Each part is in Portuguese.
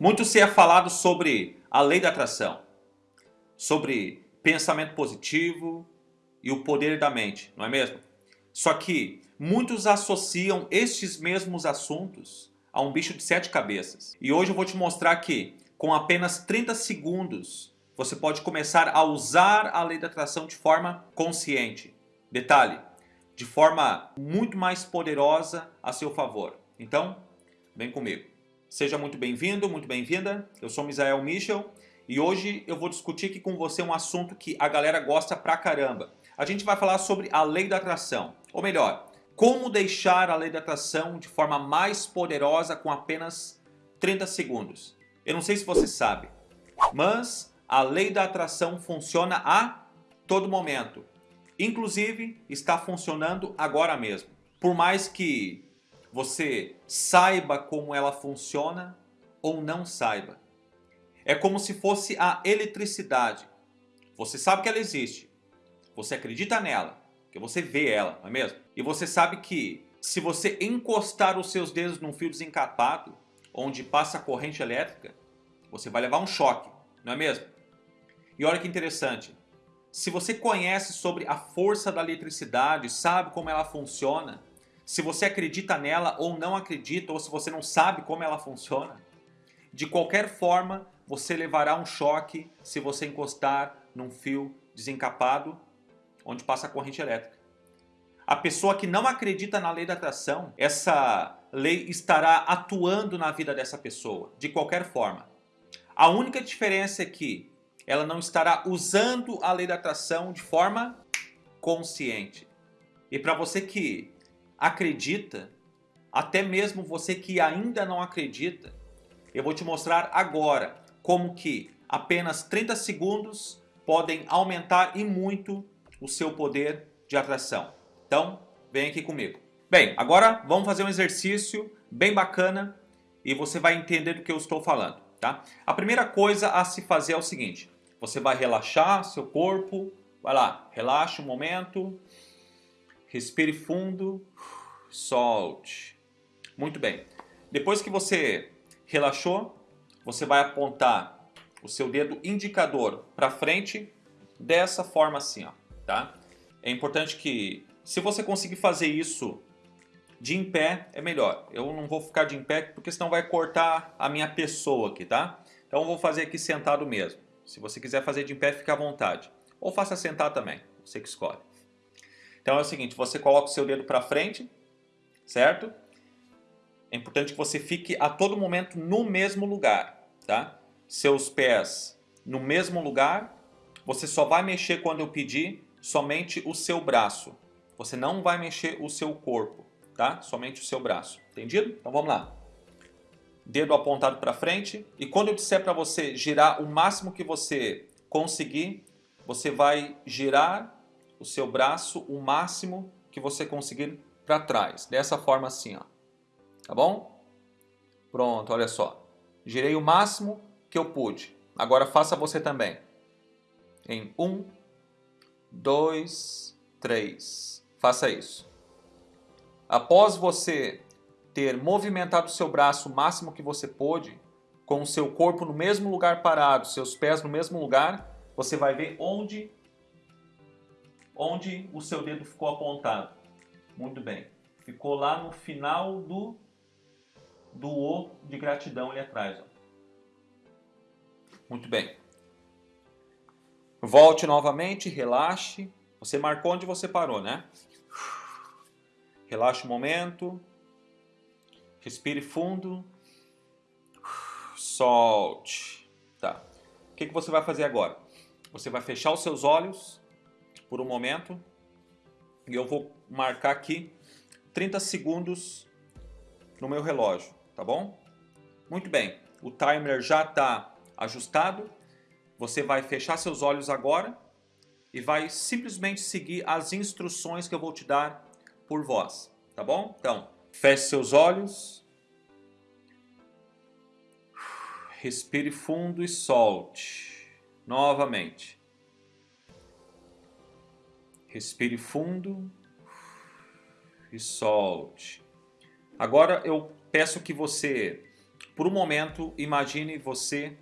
Muito se é falado sobre a lei da atração, sobre pensamento positivo e o poder da mente, não é mesmo? Só que muitos associam estes mesmos assuntos a um bicho de sete cabeças. E hoje eu vou te mostrar que com apenas 30 segundos você pode começar a usar a lei da atração de forma consciente. Detalhe, de forma muito mais poderosa a seu favor. Então, vem comigo. Seja muito bem-vindo, muito bem-vinda. Eu sou Misael Michel e hoje eu vou discutir aqui com você um assunto que a galera gosta pra caramba. A gente vai falar sobre a lei da atração, ou melhor, como deixar a lei da atração de forma mais poderosa com apenas 30 segundos. Eu não sei se você sabe, mas a lei da atração funciona a todo momento. Inclusive, está funcionando agora mesmo. Por mais que você saiba como ela funciona ou não saiba. É como se fosse a eletricidade. Você sabe que ela existe. Você acredita nela, que você vê ela, não é mesmo? E você sabe que se você encostar os seus dedos num fio desencapado, onde passa a corrente elétrica, você vai levar um choque, não é mesmo? E olha que interessante, se você conhece sobre a força da eletricidade, sabe como ela funciona, se você acredita nela ou não acredita, ou se você não sabe como ela funciona, de qualquer forma você levará um choque se você encostar num fio desencapado onde passa a corrente elétrica. A pessoa que não acredita na lei da atração, essa lei estará atuando na vida dessa pessoa, de qualquer forma. A única diferença é que ela não estará usando a lei da atração de forma consciente. E para você que acredita, até mesmo você que ainda não acredita, eu vou te mostrar agora como que apenas 30 segundos podem aumentar e muito o seu poder de atração. Então, vem aqui comigo. Bem, agora vamos fazer um exercício bem bacana e você vai entender do que eu estou falando. Tá? A primeira coisa a se fazer é o seguinte, você vai relaxar seu corpo, vai lá, relaxa um momento, respire fundo, solte. Muito bem. Depois que você relaxou, você vai apontar o seu dedo indicador para frente dessa forma assim, ó, tá? É importante que, se você conseguir fazer isso de em pé, é melhor. Eu não vou ficar de em pé porque senão vai cortar a minha pessoa aqui, tá? Então eu vou fazer aqui sentado mesmo. Se você quiser fazer de em pé, fica à vontade. Ou faça sentar também, você que escolhe. Então é o seguinte, você coloca o seu dedo para frente, certo? É importante que você fique a todo momento no mesmo lugar, tá? Seus pés no mesmo lugar, você só vai mexer quando eu pedir somente o seu braço. Você não vai mexer o seu corpo, tá? Somente o seu braço, entendido? Então vamos lá dedo apontado para frente. E quando eu disser para você girar o máximo que você conseguir, você vai girar o seu braço o máximo que você conseguir para trás. Dessa forma assim, ó. Tá bom? Pronto, olha só. Girei o máximo que eu pude. Agora faça você também. Em um, dois, três. Faça isso. Após você ter movimentado o seu braço o máximo que você pôde, com o seu corpo no mesmo lugar parado, seus pés no mesmo lugar, você vai ver onde, onde o seu dedo ficou apontado. Muito bem. Ficou lá no final do, do O de gratidão ali atrás. Ó. Muito bem. Volte novamente, relaxe. Você marcou onde você parou, né? Relaxe o momento. Respire fundo. Solte. Tá. O que, que você vai fazer agora? Você vai fechar os seus olhos por um momento. E eu vou marcar aqui 30 segundos no meu relógio, tá bom? Muito bem. O timer já está ajustado. Você vai fechar seus olhos agora e vai simplesmente seguir as instruções que eu vou te dar por voz, tá bom? Então, Feche seus olhos. Respire fundo e solte. Novamente. Respire fundo e solte. Agora eu peço que você Por um momento, imagine você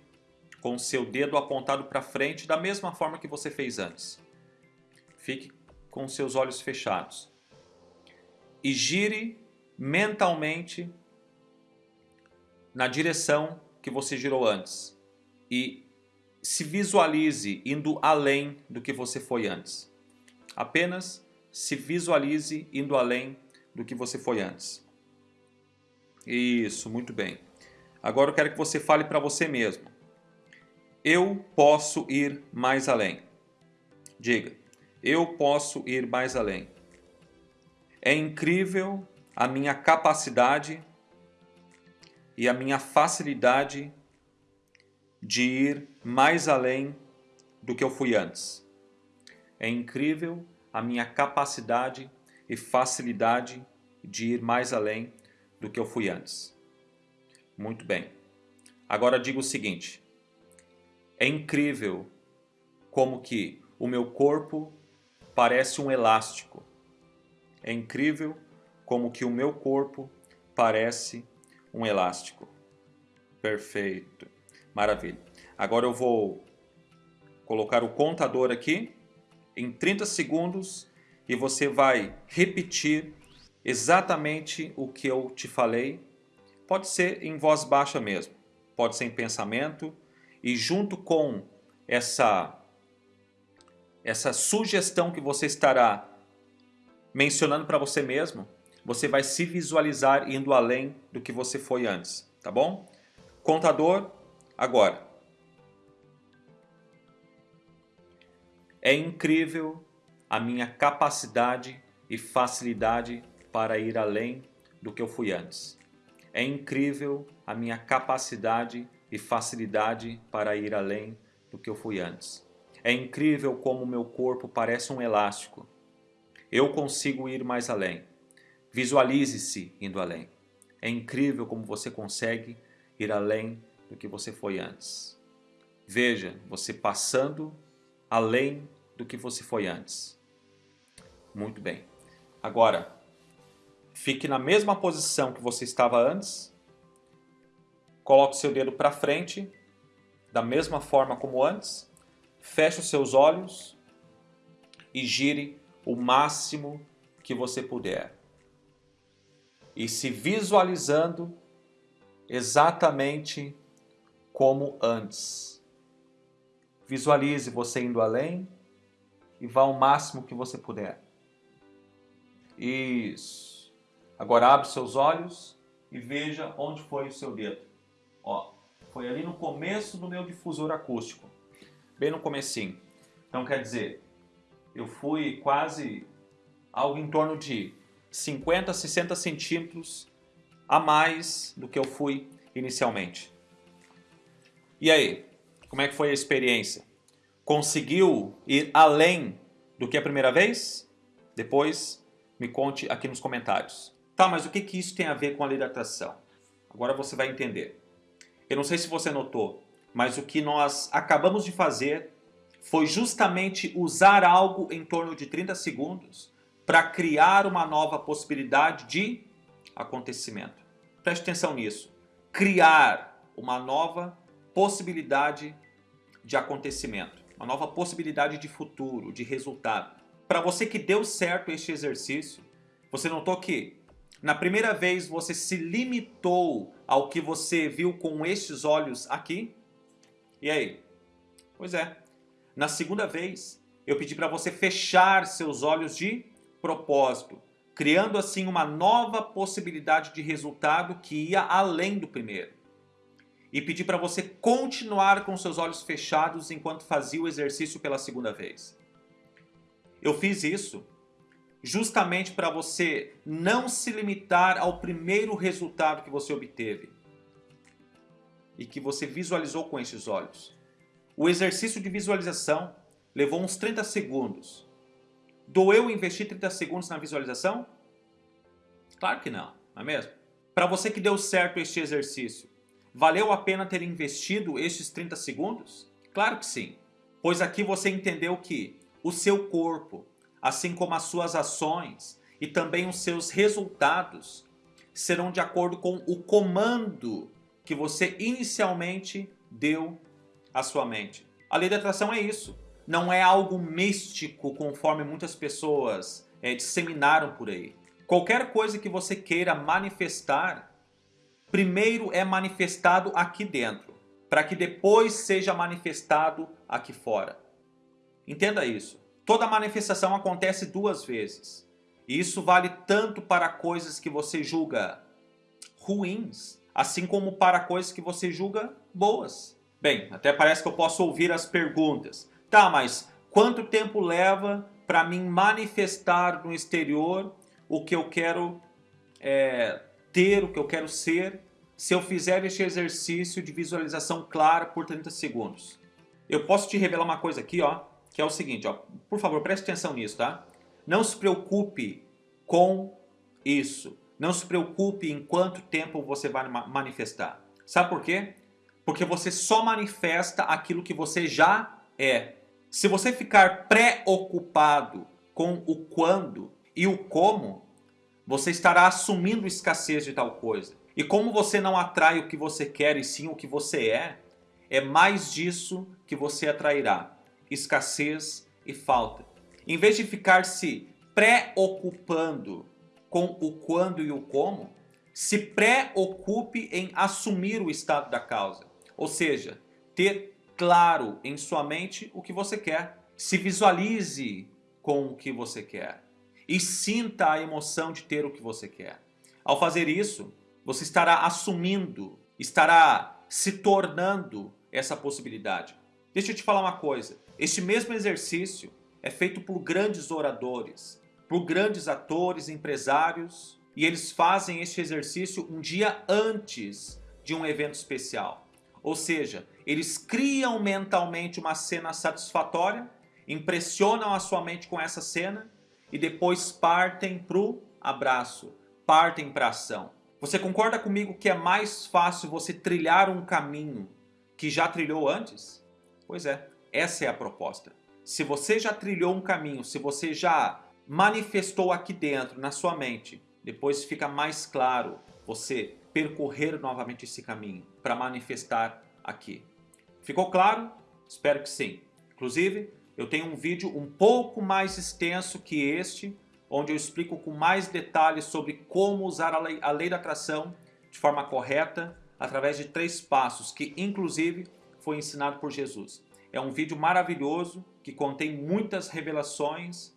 com seu dedo apontado para frente da mesma forma que você fez antes. Fique com seus olhos fechados. E gire mentalmente na direção que você girou antes. E se visualize indo além do que você foi antes. Apenas se visualize indo além do que você foi antes. Isso, muito bem. Agora eu quero que você fale para você mesmo. Eu posso ir mais além. Diga, eu posso ir mais além. É incrível a minha capacidade e a minha facilidade de ir mais além do que eu fui antes. É incrível a minha capacidade e facilidade de ir mais além do que eu fui antes. Muito bem. Agora digo o seguinte: é incrível como que o meu corpo parece um elástico. É incrível como que o meu corpo parece um elástico. Perfeito. Maravilha. Agora eu vou colocar o contador aqui em 30 segundos e você vai repetir exatamente o que eu te falei. Pode ser em voz baixa mesmo, pode ser em pensamento e junto com essa essa sugestão que você estará mencionando para você mesmo, você vai se visualizar indo além do que você foi antes, tá bom? Contador, agora. É incrível a minha capacidade e facilidade para ir além do que eu fui antes. É incrível a minha capacidade e facilidade para ir além do que eu fui antes. É incrível como meu corpo parece um elástico. Eu consigo ir mais além. Visualize-se indo além. É incrível como você consegue ir além do que você foi antes. Veja você passando além do que você foi antes. Muito bem. Agora, fique na mesma posição que você estava antes Coloque seu dedo para frente, da mesma forma como antes. Feche os seus olhos e gire o máximo que você puder. E se visualizando exatamente como antes. Visualize você indo além e vá ao máximo que você puder. Isso. Agora abre seus olhos e veja onde foi o seu dedo. Ó, foi ali no começo do meu difusor acústico, bem no comecinho. Então quer dizer, eu fui quase algo em torno de 50, 60 centímetros a mais do que eu fui inicialmente. E aí, como é que foi a experiência? Conseguiu ir além do que a primeira vez? Depois me conte aqui nos comentários. Tá, mas o que, que isso tem a ver com a lei da atração? Agora você vai entender. Eu não sei se você notou, mas o que nós acabamos de fazer foi justamente usar algo em torno de 30 segundos para criar uma nova possibilidade de acontecimento. Preste atenção nisso. Criar uma nova possibilidade de acontecimento, uma nova possibilidade de futuro, de resultado. Para você que deu certo este exercício, você notou que na primeira vez você se limitou ao que você viu com estes olhos aqui? E aí? Pois é. Na segunda vez, eu pedi para você fechar seus olhos de propósito, criando assim uma nova possibilidade de resultado que ia além do primeiro. E pedi para você continuar com seus olhos fechados enquanto fazia o exercício pela segunda vez. Eu fiz isso justamente para você não se limitar ao primeiro resultado que você obteve e que você visualizou com esses olhos. O exercício de visualização levou uns 30 segundos. Doeu investir 30 segundos na visualização? Claro que não, não é mesmo? Para você que deu certo este exercício, valeu a pena ter investido estes 30 segundos? Claro que sim, pois aqui você entendeu que o seu corpo, assim como as suas ações e também os seus resultados serão de acordo com o comando que você inicialmente deu à sua mente. A lei da atração é isso. Não é algo místico, conforme muitas pessoas é, disseminaram por aí. Qualquer coisa que você queira manifestar, primeiro é manifestado aqui dentro, para que depois seja manifestado aqui fora. Entenda isso. Toda manifestação acontece duas vezes. E isso vale tanto para coisas que você julga ruins, assim como para coisas que você julga boas. Bem, até parece que eu posso ouvir as perguntas. Tá, mas quanto tempo leva para mim manifestar no exterior o que eu quero é, ter, o que eu quero ser, se eu fizer este exercício de visualização clara por 30 segundos? Eu posso te revelar uma coisa aqui, ó, que é o seguinte, ó, por favor, preste atenção nisso, tá? Não se preocupe com isso. Não se preocupe em quanto tempo você vai manifestar. Sabe por quê? Porque você só manifesta aquilo que você já é. Se você ficar preocupado com o quando e o como, você estará assumindo escassez de tal coisa. E como você não atrai o que você quer e sim o que você é, é mais disso que você atrairá escassez e falta. Em vez de ficar se preocupando com o quando e o como, se preocupe em assumir o estado da causa. Ou seja, ter claro em sua mente o que você quer. Se visualize com o que você quer. E sinta a emoção de ter o que você quer. Ao fazer isso, você estará assumindo, estará se tornando essa possibilidade. Deixa eu te falar uma coisa. Este mesmo exercício é feito por grandes oradores, por grandes atores, empresários, e eles fazem este exercício um dia antes de um evento especial. Ou seja, eles criam mentalmente uma cena satisfatória, impressionam a sua mente com essa cena e depois partem para o abraço, partem para ação. Você concorda comigo que é mais fácil você trilhar um caminho que já trilhou antes? Pois é, essa é a proposta. Se você já trilhou um caminho, se você já manifestou aqui dentro, na sua mente, depois fica mais claro você percorrer novamente esse caminho para manifestar aqui. Ficou claro? Espero que sim. Inclusive, eu tenho um vídeo um pouco mais extenso que este, onde eu explico com mais detalhes sobre como usar a lei, a lei da atração de forma correta, através de três passos, que inclusive foi ensinado por Jesus. É um vídeo maravilhoso que contém muitas revelações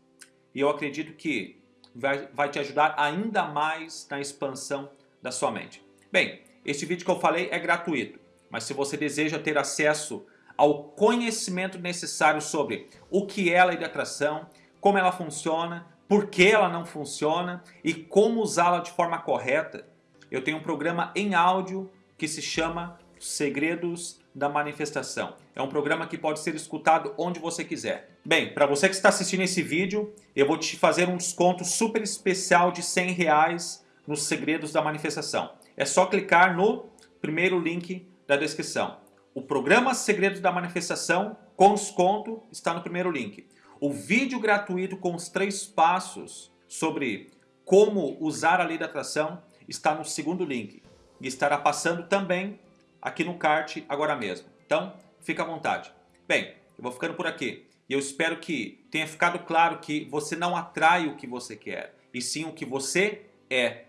e eu acredito que vai, vai te ajudar ainda mais na expansão da sua mente. Bem, este vídeo que eu falei é gratuito, mas se você deseja ter acesso ao conhecimento necessário sobre o que é a lei de atração, como ela funciona, por que ela não funciona e como usá-la de forma correta, eu tenho um programa em áudio que se chama Segredos da Manifestação. É um programa que pode ser escutado onde você quiser. Bem, para você que está assistindo esse vídeo, eu vou te fazer um desconto super especial de 100 reais nos Segredos da Manifestação. É só clicar no primeiro link da descrição. O programa Segredos da Manifestação com desconto está no primeiro link. O vídeo gratuito com os três passos sobre como usar a lei da atração está no segundo link. E estará passando também aqui no kart agora mesmo. Então, fica à vontade. Bem, eu vou ficando por aqui. E eu espero que tenha ficado claro que você não atrai o que você quer, e sim o que você é.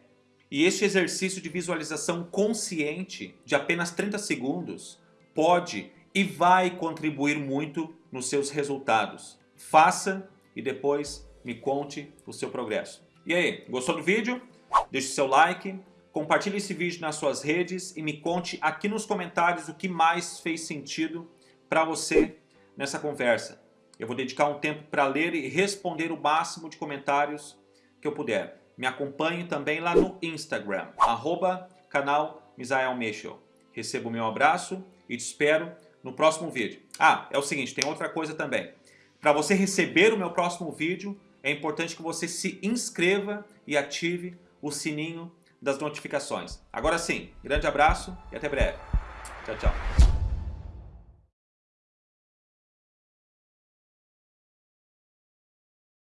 E este exercício de visualização consciente de apenas 30 segundos pode e vai contribuir muito nos seus resultados. Faça e depois me conte o seu progresso. E aí, gostou do vídeo? Deixe seu like, Compartilhe esse vídeo nas suas redes e me conte aqui nos comentários o que mais fez sentido para você nessa conversa. Eu vou dedicar um tempo para ler e responder o máximo de comentários que eu puder. Me acompanhe também lá no Instagram, arroba canal Misael. Receba o meu abraço e te espero no próximo vídeo. Ah, é o seguinte, tem outra coisa também. Para você receber o meu próximo vídeo, é importante que você se inscreva e ative o sininho das notificações. Agora sim, grande abraço e até breve. Tchau, tchau.